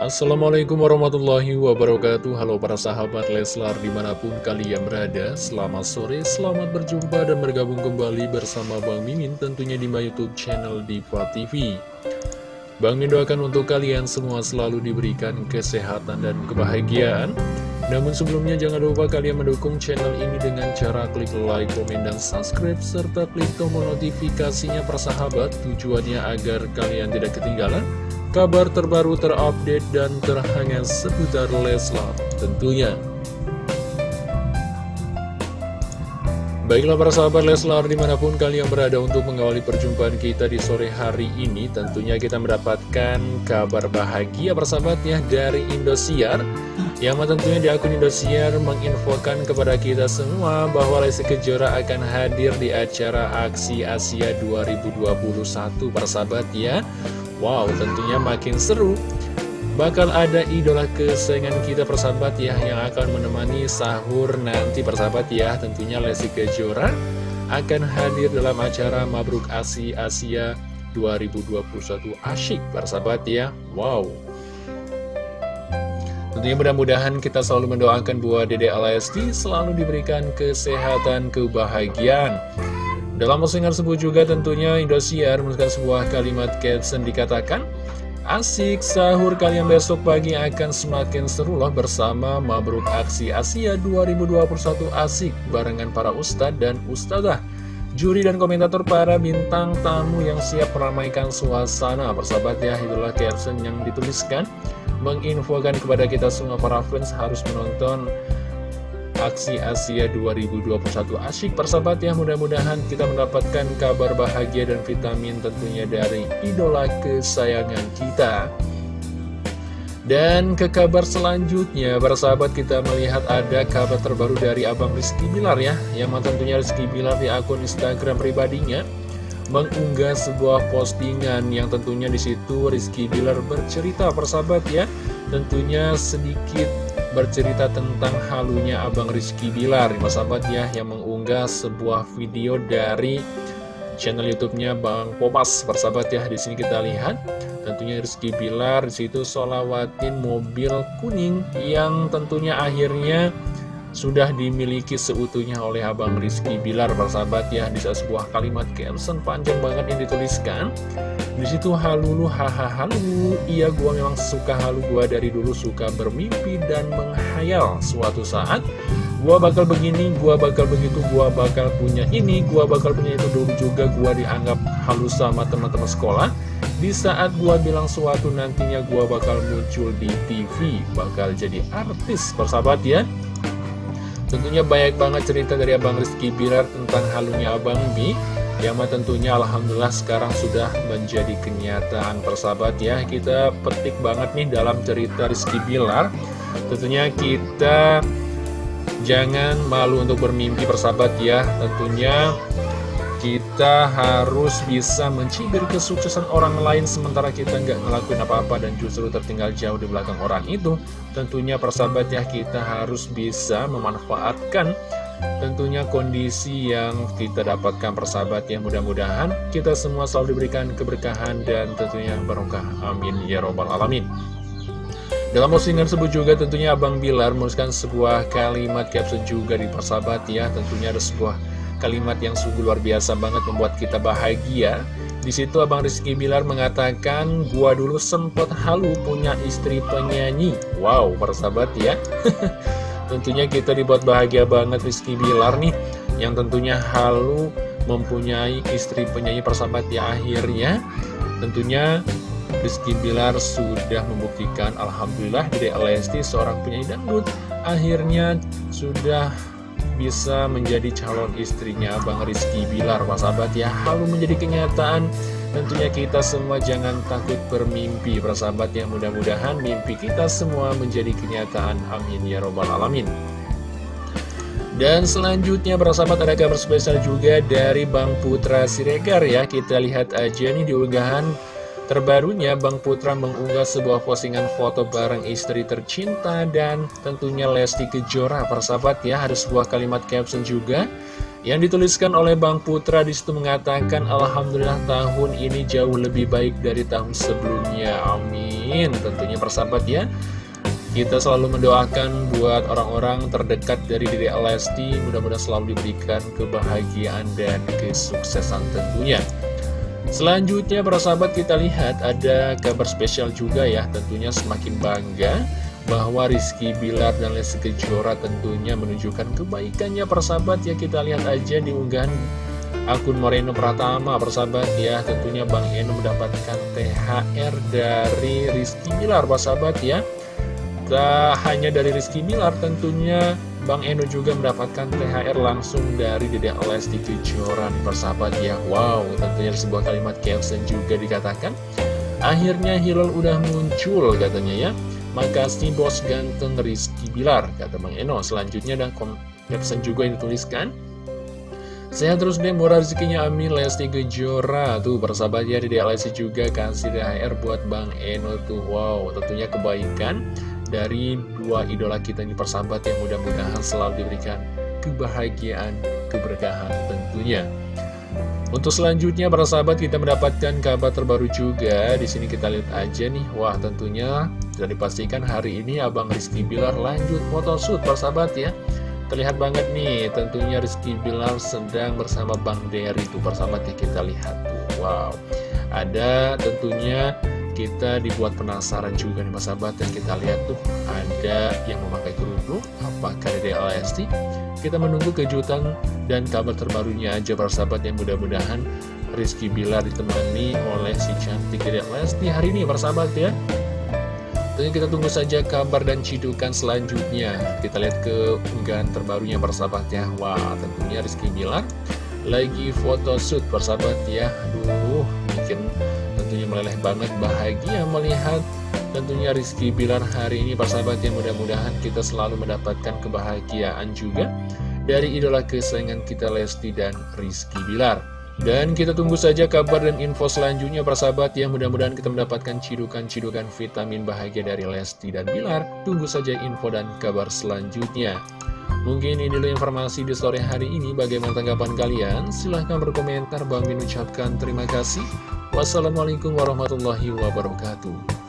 Assalamualaikum warahmatullahi wabarakatuh. Halo para sahabat Leslar di mana pun kalian berada Selamat sore, selamat berjumpa dan bergabung kembali bersama Bang Mimin Tentunya di my youtube channel Diva TV Bang Min doakan untuk kalian semua selalu diberikan kesehatan dan kebahagiaan. Namun sebelumnya jangan lupa kalian mendukung channel ini dengan cara klik like, komen, dan subscribe Serta klik tombol notifikasinya persahabat Tujuannya agar kalian tidak ketinggalan kabar terbaru terupdate dan terhangat seputar Leslar tentunya. Baiklah para sahabat Leslar di mana pun kalian berada untuk mengawali perjumpaan kita di sore hari ini Tentunya kita mendapatkan kabar bahagia persahabat ya dari Indosiar Yang tentunya di akun Indosiar menginfokan kepada kita semua bahwa Lesti Kejora akan hadir di acara Aksi Asia 2021 persahabat ya Wow, tentunya makin seru. Bakal ada idola kesayangan kita persahabat ya yang akan menemani sahur nanti persahabat ya. Tentunya Lesti Kejora akan hadir dalam acara Mabruk Asi Asia 2021 asyik persahabat ya. Wow. Tentunya mudah-mudahan kita selalu mendoakan buat Dede Alesti selalu diberikan kesehatan, kebahagiaan. Dalam postingan tersebut juga tentunya Indosiar menuliskan sebuah kalimat caption dikatakan Asik sahur kalian besok pagi akan semakin seru loh bersama Mabruk Aksi Asia 2021 asik barengan para ustadz dan ustadzah. Juri dan komentator para bintang tamu yang siap meramaikan suasana Persahabat ya itulah caption yang dituliskan. Menginfokan kepada kita semua para fans harus menonton Aksi Asia 2021 asyik persahabat ya mudah-mudahan kita mendapatkan kabar bahagia dan vitamin tentunya dari idola kesayangan kita. Dan ke kabar selanjutnya persahabat kita melihat ada kabar terbaru dari Abang Rizky Bilar ya yang tentunya Rizky Bilar di akun Instagram pribadinya mengunggah sebuah postingan yang tentunya di situ Rizky Bilar bercerita persahabat ya tentunya sedikit bercerita tentang halunya Abang Rizky Bilar sahabat ya yang mengunggah sebuah video dari channel YouTube-nya Bang Popas. Persahabat ya di sini kita lihat. Tentunya Rizky Bilar di situ solawatin mobil kuning yang tentunya akhirnya sudah dimiliki seutuhnya oleh Abang Rizky Bilar persahabat ya di sebuah kalimat caption panjang banget yang dituliskan. Di situ halulu hahaha halu. Iya gua memang suka halu gua dari dulu suka bermimpi dan menghayal. Suatu saat gua bakal begini gua bakal begitu gua bakal punya ini gua bakal punya itu. Dulu juga gua dianggap halus sama teman-teman sekolah. Di saat gua bilang suatu nantinya gua bakal muncul di TV bakal jadi artis persahabat ya Tentunya banyak banget cerita dari Abang Rizky Bilar tentang halunya Abang Mi Yang tentunya Alhamdulillah sekarang sudah menjadi kenyataan persahabat ya. Kita petik banget nih dalam cerita Rizky Bilar. Tentunya kita jangan malu untuk bermimpi persahabat ya. Tentunya kita harus bisa mencibir kesuksesan orang lain sementara kita nggak ngelakuin apa-apa dan justru tertinggal jauh di belakang orang itu. Tentunya persahabat ya kita harus bisa memanfaatkan tentunya kondisi yang kita dapatkan persahabat ya. Mudah-mudahan kita semua selalu diberikan keberkahan dan tentunya barokah. Amin. Ya robbal alamin. Dalam postingan tersebut juga tentunya Abang Bilar menuliskan sebuah kalimat caption juga di persahabat ya. Tentunya ada sebuah kalimat yang sungguh luar biasa banget membuat kita bahagia. Di situ Abang Rizky Bilar mengatakan, gua dulu sempet halu punya istri penyanyi. Wow, persahabat ya. tentunya kita dibuat bahagia banget Rizky Bilar nih, yang tentunya halu mempunyai istri penyanyi persahabat ya akhirnya. Tentunya Rizky Bilar sudah membuktikan Alhamdulillah dari Alesti seorang penyanyi dangdut akhirnya sudah bisa menjadi calon istrinya Bang Rizky Bilar. Pak sahabat ya Halu menjadi kenyataan. Tentunya kita semua jangan takut bermimpi Persahabat yang mudah-mudahan mimpi kita semua menjadi kenyataan. Amin ya robbal alamin. Dan selanjutnya persahabat ada kabar spesial juga dari Bang Putra Siregar ya. Kita lihat aja nih di unggahan Terbarunya, Bang Putra mengunggah sebuah postingan foto bareng istri tercinta dan tentunya Lesti Kejora, persahabat ya, ada sebuah kalimat caption juga Yang dituliskan oleh Bang Putra. Di situ mengatakan Alhamdulillah tahun ini jauh lebih baik dari tahun sebelumnya. Amin. Tentunya persahabat ya Kita selalu mendoakan buat orang-orang terdekat dari diri Lesti. Mudah-mudahan selalu diberikan kebahagiaan dan kesuksesan tentunya Selanjutnya para sahabat kita lihat ada kabar spesial juga ya Tentunya semakin bangga bahwa Rizky Bilar dan Lesti Kejora tentunya menunjukkan kebaikannya persahabat ya kita lihat aja di unggahan akun Moreno Pratama persahabat ya tentunya Bang Eno mendapatkan THR dari Rizky Bilar persahabat ya. Tak hanya dari Rizky Bilar tentunya Bang Eno juga mendapatkan THR langsung dari Dedek Lesti Kejora persahabat ya wow tentunya sebuah kalimat caption juga dikatakan akhirnya Hilal udah muncul katanya ya Makasih bos ganteng Rizky Bilar, kata Bang Eno. Selanjutnya ada caption juga yang dituliskan. Sehat terus deh, murah rezekinya Amin, Lesti Kejora. Tuh, persahabat ya, di Lesti juga kasih DHR buat Bang Eno tuh. Wow, tentunya kebaikan dari dua idola kita ini persahabat yang mudah-mudahan selalu diberikan kebahagiaan, keberkahan tentunya. Untuk selanjutnya para sahabat kita mendapatkan kabar terbaru juga. Di sini kita lihat aja nih. Wah, tentunya sudah dipastikan hari ini Abang Rizky Bilar lanjut photoshoot para sahabat ya. Terlihat banget nih, tentunya Rizky Bilar sedang bersama Bang Derry itu para sahabat ya kita lihat. Wow. Ada tentunya kita dibuat penasaran juga nih sahabat yang kita lihat tuh ada yang memakai kerudung apakah dari LST kita menunggu kejutan dan kabar terbarunya aja para sahabat yang mudah-mudahan Rizky Bilar ditemani oleh si cantik dari Lesti hari ini para sahabat ya. Tentunya kita tunggu saja kabar dan cidukan selanjutnya. Kita lihat ke unggahan terbarunya para sahabat ya. Wah tentunya Rizky Bilar lagi foto shoot persahabat ya. Aduh meleleh banget bahagia melihat tentunya Rizky Bilar hari ini persahabat yang mudah-mudahan kita selalu mendapatkan kebahagiaan juga dari idola kesayangan kita Lesti dan Rizky Bilar dan kita tunggu saja kabar dan info selanjutnya persahabat yang mudah-mudahan kita mendapatkan cidukan-cidukan vitamin bahagia dari Lesti dan Bilar tunggu saja info dan kabar selanjutnya Mungkin ini dulu informasi di sore hari ini. Bagaimana tanggapan kalian? Silahkan berkomentar. Bang Min ucapkan terima kasih. Wassalamualaikum warahmatullahi wabarakatuh.